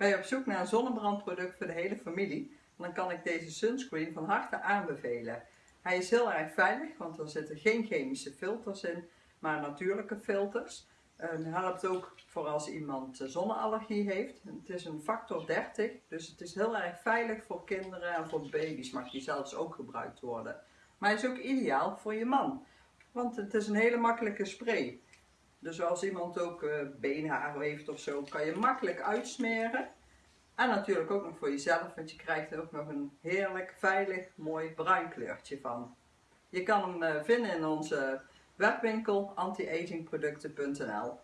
Ben je op zoek naar een zonnebrandproduct voor de hele familie? Dan kan ik deze sunscreen van harte aanbevelen. Hij is heel erg veilig, want er zitten geen chemische filters in, maar natuurlijke filters. Het helpt ook voor als iemand zonneallergie heeft. Het is een factor 30, dus het is heel erg veilig voor kinderen en voor baby's. Mag die zelfs ook gebruikt worden. Maar hij is ook ideaal voor je man, want het is een hele makkelijke spray. Dus als iemand ook uh, heeft of zo, kan je makkelijk uitsmeren. En natuurlijk ook nog voor jezelf, want je krijgt er ook nog een heerlijk, veilig, mooi bruin kleurtje van. Je kan hem uh, vinden in onze webwinkel antiagingproducten.nl